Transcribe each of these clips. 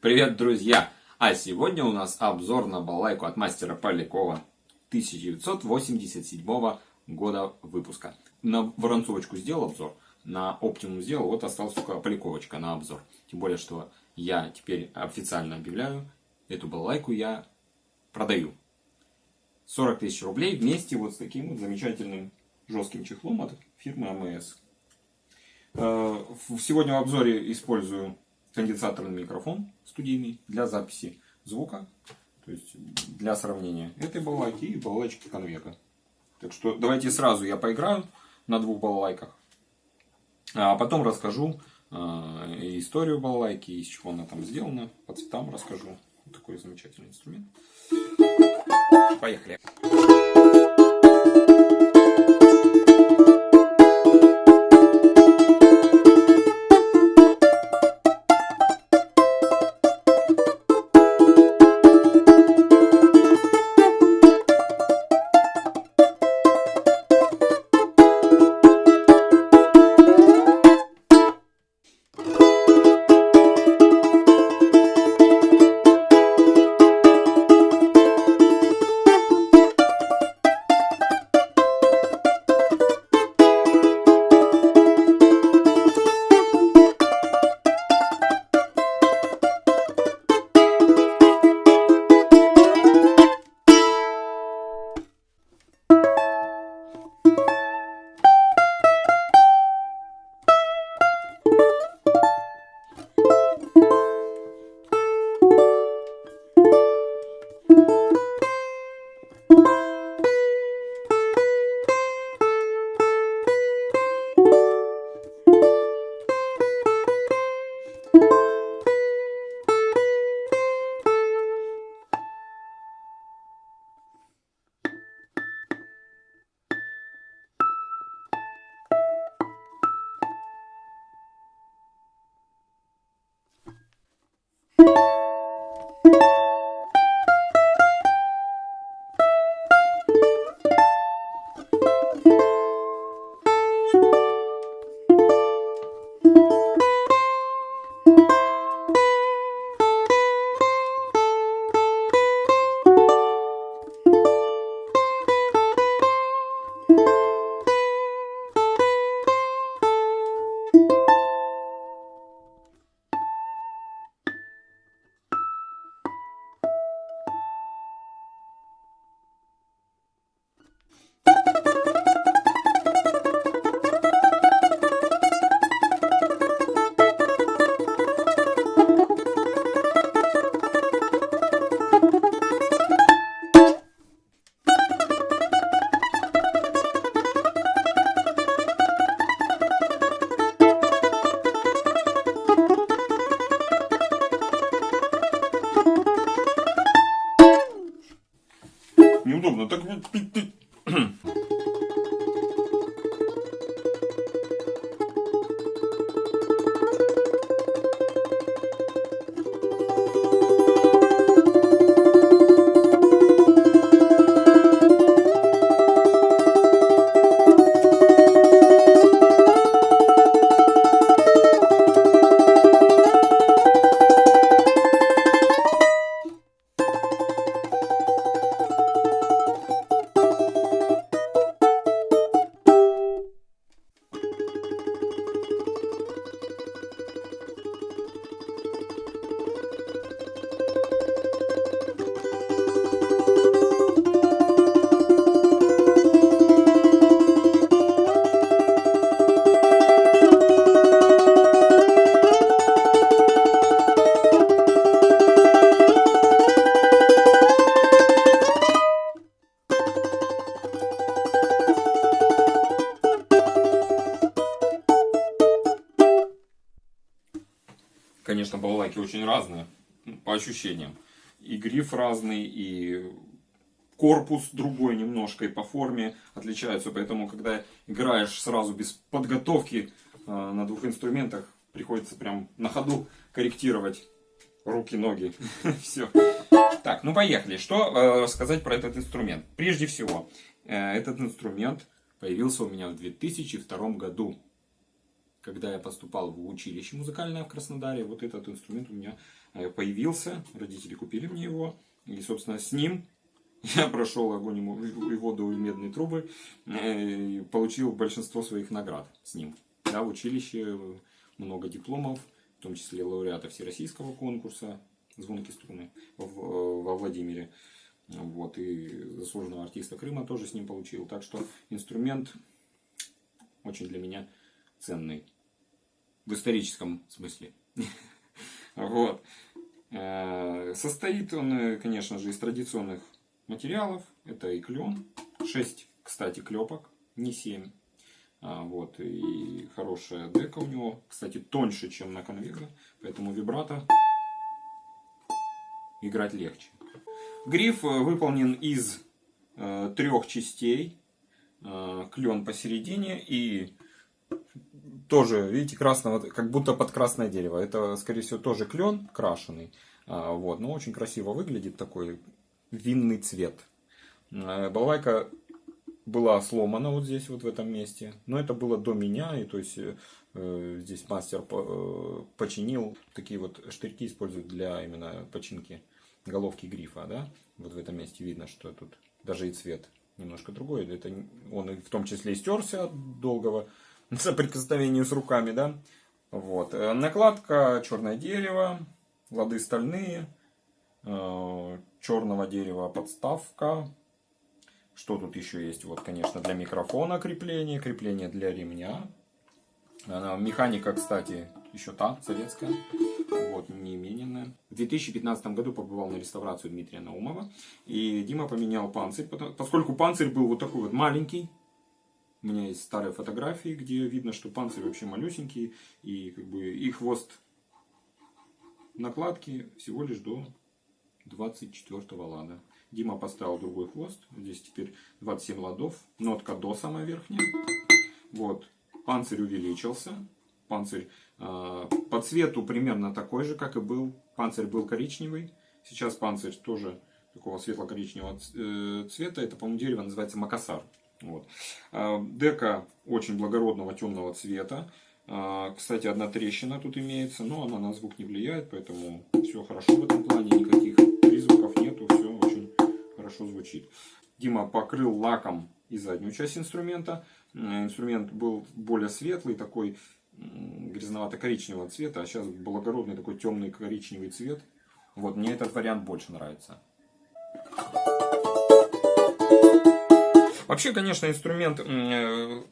Привет, друзья! А сегодня у нас обзор на балалайку от мастера Полякова 1987 года выпуска. На Воронцовочку сделал обзор, на Оптимум сделал, вот осталась только Поляковочка на обзор. Тем более, что я теперь официально объявляю, эту балалайку я продаю. 40 тысяч рублей вместе вот с таким вот замечательным жестким чехлом от фирмы АМС. Э, сегодня в обзоре использую конденсаторный микрофон студийный для записи звука. То есть для сравнения этой балалайки и балалайки конвека. Так что давайте сразу я поиграю на двух балалайках. А потом расскажу э, историю балалайки, из чего она там сделана. По цветам расскажу. Такой замечательный инструмент. Поехали. Неудобно. Так Конечно, балалайки очень разные, по ощущениям. И гриф разный, и корпус другой немножко, и по форме отличаются. Поэтому, когда играешь сразу без подготовки э, на двух инструментах, приходится прям на ходу корректировать руки, ноги. Все. Так, ну поехали. Что э, сказать про этот инструмент? Прежде всего, э, этот инструмент появился у меня в 2002 году. Когда я поступал в училище музыкальное в Краснодаре, вот этот инструмент у меня э, появился, родители купили мне его, и, собственно, с ним я прошел огонь и воду и медные трубы, э, и получил большинство своих наград с ним. Да, в училище много дипломов, в том числе лауреата всероссийского конкурса «Звонки струны» во Владимире. Вот, и заслуженного артиста Крыма тоже с ним получил. Так что инструмент очень для меня ценный. В историческом смысле. Вот. Э, состоит он, э, конечно же, из традиционных материалов. Это и клен. 6, кстати, клепок, не 7. А, вот, и хорошая дека у него. Кстати, тоньше, чем на конвега. Поэтому вибрато играть легче. Гриф э, выполнен из э, трех частей. Э, клен посередине и тоже, видите, красного, как будто под красное дерево. Это, скорее всего, тоже клен крашеный. А, вот, но очень красиво выглядит такой винный цвет. Э, балалайка была сломана вот здесь, вот в этом месте. Но это было до меня, и то есть э, здесь мастер э, починил. Такие вот штырьки используют для именно починки головки грифа, да. Вот в этом месте видно, что тут даже и цвет немножко другой. Это он в том числе и стерся от долгого соприкосновения с руками, да. Вот. Э, накладка черное дерево, лады стальные, э, черного дерева подставка. Что тут еще есть? Вот, конечно, для микрофона крепление, крепление для ремня. Механика, кстати, еще та, советская. Вот, не имененная. В 2015 году побывал на реставрацию Дмитрия Наумова. И Дима поменял панцирь, поскольку панцирь был вот такой вот маленький. У меня есть старые фотографии, где видно, что панцирь вообще малюсенький. И как бы и хвост накладки всего лишь до 24 лада. Дима поставил другой хвост. Здесь теперь 27 ладов. Нотка до самая верхняя. Вот. Панцирь увеличился. Панцирь э, по цвету примерно такой же, как и был. Панцирь был коричневый. Сейчас панцирь тоже такого светло-коричневого э, цвета. Это, по-моему, дерево называется макасар. Вот. Э, дека очень благородного темного цвета. Кстати, одна трещина тут имеется, но она на звук не влияет, поэтому все хорошо в этом плане, никаких призвуков нету, все очень хорошо звучит. Дима покрыл лаком и заднюю часть инструмента. Инструмент был более светлый, такой грязновато-коричневого цвета, а сейчас благородный такой темный коричневый цвет. Вот, мне этот вариант больше нравится. Вообще, конечно, инструмент э,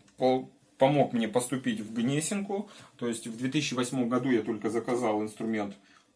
помог мне поступить в Гнесинку. То есть в 2008 году я только заказал инструмент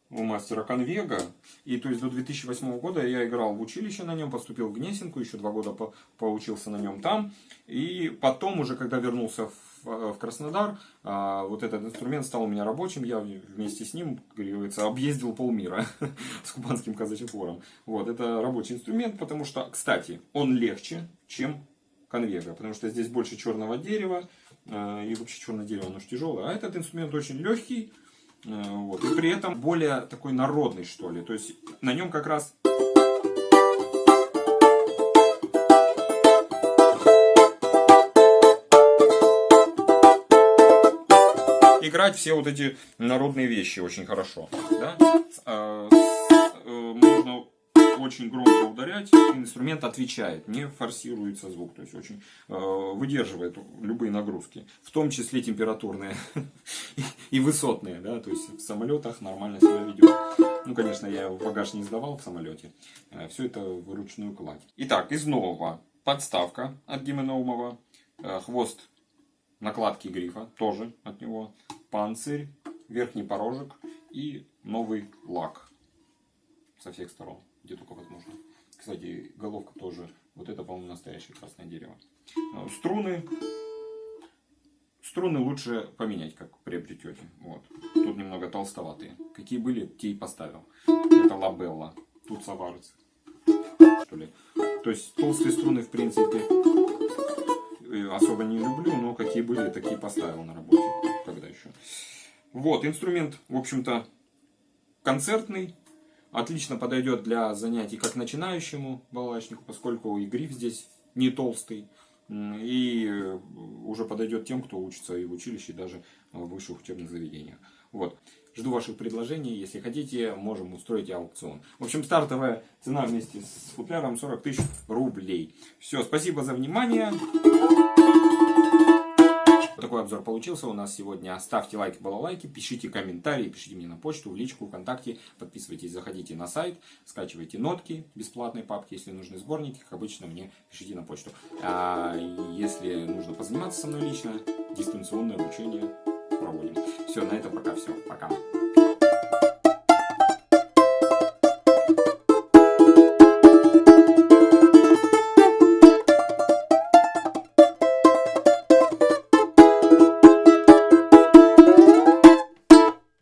у мастера Конвега. И то есть до 2008 года я играл в училище на нем, поступил в Гнесинку, еще два года по поучился на нем там. И потом уже, когда вернулся в, в Краснодар, а, вот этот инструмент стал у меня рабочим, я вместе с ним, говорится, объездил полмира с кубанским казачетвором. Вот, это рабочий инструмент, потому что, кстати, он легче, чем конвега, потому что здесь больше черного дерева, а, и вообще черное дерево, оно же тяжелое, а этот инструмент очень легкий, Э, вот. И при этом более такой народный, что ли. То есть на нем как раз... Играть все вот эти народные вещи очень хорошо. Да? Очень громко ударять, инструмент отвечает, не форсируется звук, то есть очень э, выдерживает любые нагрузки, в том числе температурные и высотные, да, то есть в самолетах нормально себя ведет. Ну, конечно, я в багаж не сдавал в самолете, э, все это вручную кладь. Итак, из нового подставка от Гименоумова, э, хвост накладки грифа, тоже от него, панцирь, верхний порожек и новый лак со всех сторон где только возможно. Кстати, головка тоже, вот это, по-моему, настоящее красное дерево. А, струны, струны лучше поменять, как приобретете. Вот. Тут немного толстоватые. Какие были, те и поставил. Это лабелла, тут саварец. Что ли. То есть толстые струны, в принципе, э, особо не люблю, но какие были, такие поставил на работе. Когда еще. Вот, инструмент, в общем-то, концертный, Отлично подойдет для занятий как начинающему балалайчнику, поскольку и гриф здесь не толстый. и э, уже подойдет тем, кто учится и в училище, и даже в высших учебных заведениях. Вот. Жду ваших предложений. Если хотите, можем устроить аукцион. В общем, стартовая цена вместе с футляром 40 тысяч рублей. Все, спасибо за внимание. Такой обзор получился у нас сегодня. Ставьте лайки, балалайки, пишите комментарии, пишите мне на почту, в личку, ВКонтакте. Подписывайтесь, заходите на сайт, скачивайте нотки, бесплатные папки. Если нужны сборники, как обычно, мне пишите на почту. А если нужно позаниматься со мной лично, дистанционное обучение проводим. Все, на этом пока все. Пока.